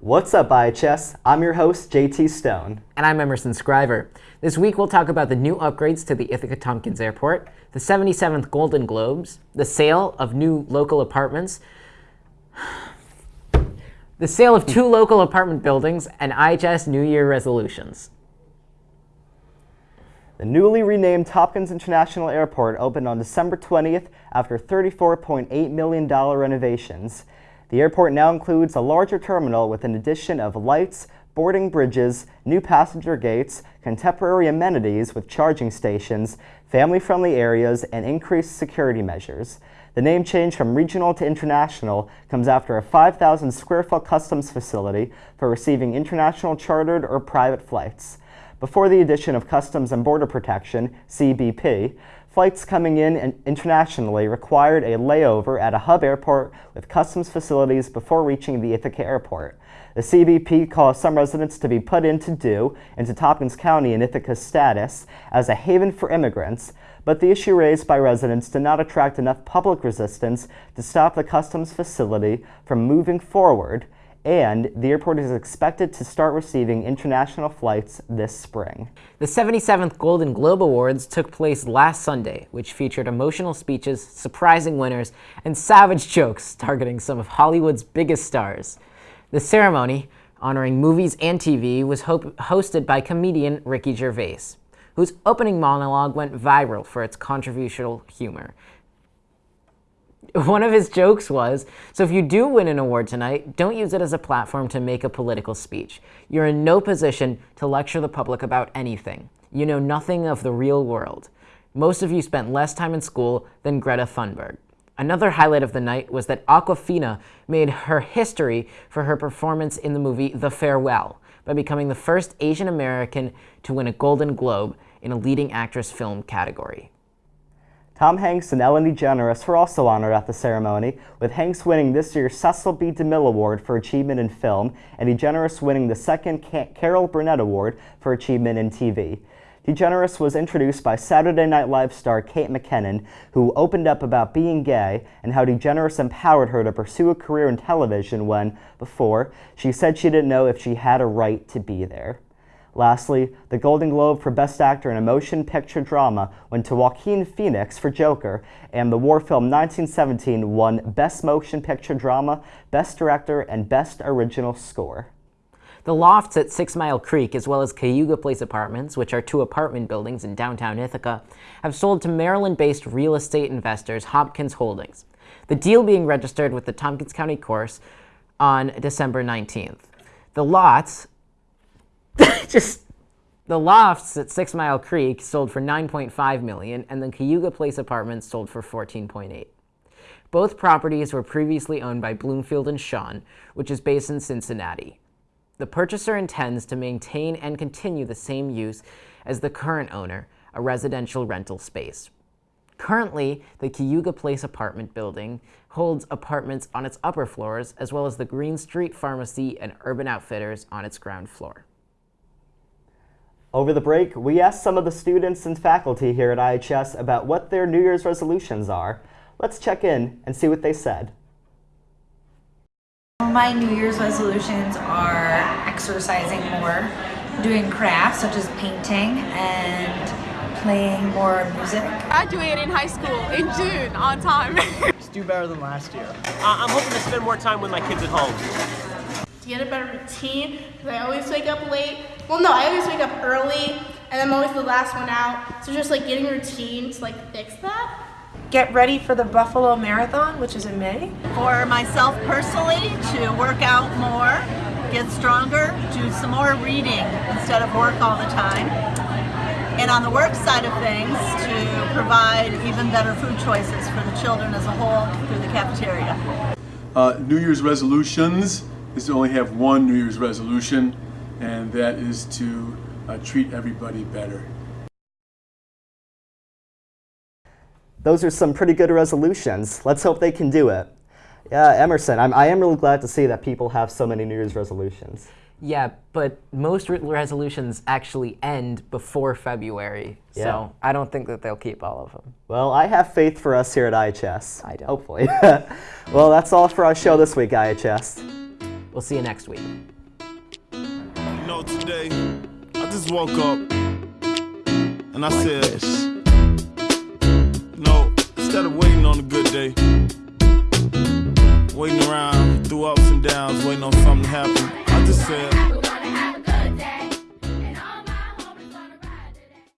What's up, IHS? I'm your host, JT Stone. And I'm Emerson Scriver. This week we'll talk about the new upgrades to the Ithaca Tompkins Airport, the 77th Golden Globes, the sale of new local apartments, the sale of two local apartment buildings, and IHS New Year resolutions. The newly renamed Tompkins International Airport opened on December 20th after $34.8 million renovations. The airport now includes a larger terminal with an addition of lights, boarding bridges, new passenger gates, contemporary amenities with charging stations, family-friendly areas, and increased security measures. The name change from regional to international comes after a 5,000 square foot customs facility for receiving international chartered or private flights. Before the addition of Customs and Border Protection, CBP, flights coming in internationally required a layover at a hub airport with customs facilities before reaching the Ithaca airport. The CBP caused some residents to be put into due into Tompkins County in Ithaca's status as a haven for immigrants, but the issue raised by residents did not attract enough public resistance to stop the customs facility from moving forward, and the airport is expected to start receiving international flights this spring. The 77th Golden Globe Awards took place last Sunday, which featured emotional speeches, surprising winners, and savage jokes targeting some of Hollywood's biggest stars. The ceremony, honoring movies and TV, was ho hosted by comedian Ricky Gervais, whose opening monologue went viral for its controversial humor one of his jokes was, so if you do win an award tonight, don't use it as a platform to make a political speech. You're in no position to lecture the public about anything. You know nothing of the real world. Most of you spent less time in school than Greta Thunberg. Another highlight of the night was that Awkwafina made her history for her performance in the movie The Farewell by becoming the first Asian American to win a Golden Globe in a leading actress film category. Tom Hanks and Ellen DeGeneres were also honored at the ceremony, with Hanks winning this year's Cecil B. DeMille Award for Achievement in Film and DeGeneres winning the second Carol Burnett Award for Achievement in TV. DeGeneres was introduced by Saturday Night Live star Kate McKinnon, who opened up about being gay and how DeGeneres empowered her to pursue a career in television when, before, she said she didn't know if she had a right to be there. Lastly, the Golden Globe for Best Actor in a Motion Picture Drama went to Joaquin Phoenix for Joker, and the war film 1917 won Best Motion Picture Drama, Best Director, and Best Original Score. The lofts at Six Mile Creek, as well as Cayuga Place Apartments, which are two apartment buildings in downtown Ithaca, have sold to Maryland-based real estate investors Hopkins Holdings. The deal being registered with the Tompkins County Course on December 19th. The lots just the lofts at Six Mile Creek sold for 9.5 million, and the Cayuga Place apartments sold for 14.8. Both properties were previously owned by Bloomfield and Shawn, which is based in Cincinnati. The purchaser intends to maintain and continue the same use as the current owner, a residential rental space. Currently, the Cayuga Place apartment building holds apartments on its upper floors, as well as the Green Street Pharmacy and Urban Outfitters on its ground floor. Over the break, we asked some of the students and faculty here at IHS about what their New Year's resolutions are. Let's check in and see what they said. My New Year's resolutions are exercising more, doing crafts such as painting and playing more music. Graduating high school in June on time. Just do better than last year. Uh, I'm hoping to spend more time with my kids at home to get a better routine because I always wake up late. Well, no, I always wake up early and I'm always the last one out. So just like getting routine to like fix that. Get ready for the Buffalo Marathon, which is in May. For myself personally, to work out more, get stronger, do some more reading instead of work all the time. And on the work side of things, to provide even better food choices for the children as a whole through the cafeteria. Uh, New Year's resolutions is to only have one New Year's resolution, and that is to uh, treat everybody better. Those are some pretty good resolutions. Let's hope they can do it. Yeah, Emerson, I'm, I am really glad to see that people have so many New Year's resolutions. Yeah, but most re resolutions actually end before February, yeah. so I don't think that they'll keep all of them. Well, I have faith for us here at IHS. I don't. Hopefully. well, that's all for our show this week, IHS. We'll see you next week know, today, I just woke up and I like said, this. No, instead of waiting on a good day, waiting around through ups and downs, waiting on something to happen, I just said,